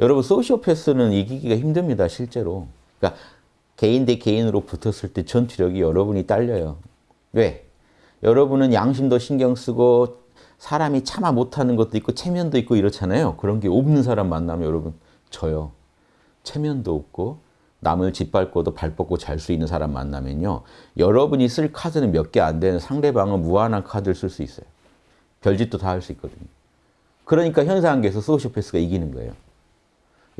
여러분 소시오패스는 이기기가 힘듭니다. 실제로. 그러니까 개인 대 개인으로 붙었을 때 전투력이 여러분이 딸려요. 왜? 여러분은 양심도 신경 쓰고 사람이 참아 못하는 것도 있고 체면도 있고 이렇잖아요. 그런 게 없는 사람 만나면 여러분 져요. 체면도 없고 남을 짓밟고도 발 뻗고 잘 수 있는 사람 만나면요. 여러분이 쓸 카드는 몇 개 안 되는 상대방은 무한한 카드를 쓸 수 있어요. 별짓도 다 할 수 있거든요. 그러니까 현상계에서 소시오패스가 이기는 거예요.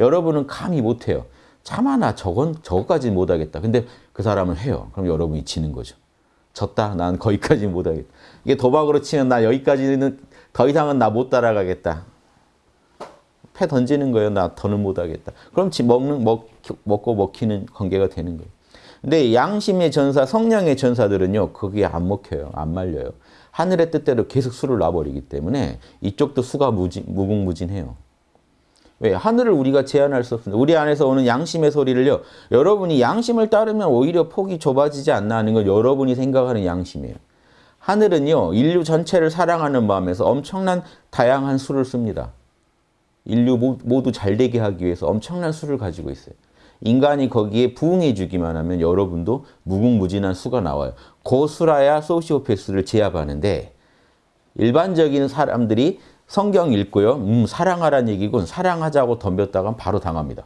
여러분은 감히 못해요. 참아나 저건 저거까지 못하겠다. 근데 그 사람은 해요. 그럼 여러분이 지는 거죠. 졌다. 난 거기까지 못하겠다. 이게 도박으로 치면 나 여기까지는 더 이상은 나 못 따라가겠다. 패 던지는 거예요. 나 더는 못하겠다. 그럼 지 먹는 먹 먹고 먹히는 관계가 되는 거예요. 근데 양심의 전사, 성령의 전사들은요. 거기에 안 먹혀요. 안 말려요. 하늘의 뜻대로 계속 수를 놔버리기 때문에 이쪽도 수가 무진, 무궁무진해요. 왜? 하늘을 우리가 제한할 수 없습니다. 우리 안에서 오는 양심의 소리를요. 여러분이 양심을 따르면 오히려 폭이 좁아지지 않나 하는 건 여러분이 생각하는 양심이에요. 하늘은요. 인류 전체를 사랑하는 마음에서 엄청난 다양한 수를 씁니다. 인류 모두 잘 되게 하기 위해서 엄청난 수를 가지고 있어요. 인간이 거기에 부응해 주기만 하면 여러분도 무궁무진한 수가 나와요. 그 수라야 소시오패스를 제압하는데 일반적인 사람들이 성경 읽고요. 음, 사랑하란 얘기군. 사랑하자고 덤볐다가 바로 당합니다.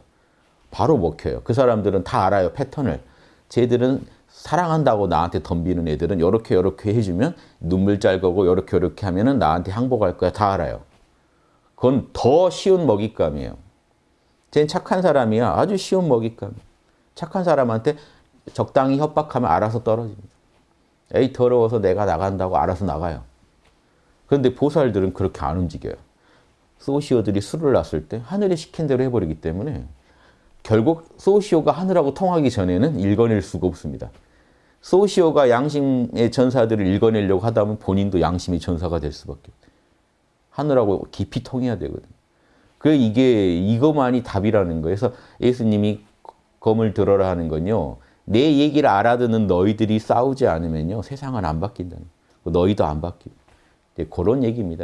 바로 먹혀요. 그 사람들은 다 알아요. 패턴을. 쟤들은 사랑한다고 나한테 덤비는 애들은 이렇게 이렇게 해주면 눈물 짤 거고 이렇게 이렇게 하면 나한테 항복할 거야. 다 알아요. 그건 더 쉬운 먹잇감이에요. 쟤는 착한 사람이야. 아주 쉬운 먹잇감. 착한 사람한테 적당히 협박하면 알아서 떨어집니다. 에이 더러워서 내가 나간다고 알아서 나가요. 그런데 보살들은 그렇게 안 움직여요. 소시오들이 술을 놨을 때 하늘이 시킨 대로 해버리기 때문에 결국 소시오가 하늘하고 통하기 전에는 읽어낼 수가 없습니다. 소시오가 양심의 전사들을 읽어내려고 하다 보면 본인도 양심의 전사가 될 수밖에 없어요. 하늘하고 깊이 통해야 되거든요. 그 이게 이것만이 답이라는 거예요. 그래서 예수님이 검을 들어라 하는 건요. 내 얘기를 알아듣는 너희들이 싸우지 않으면요. 세상은 안 거예요. 너희도 안 바뀌고. 그런 얘기입니다.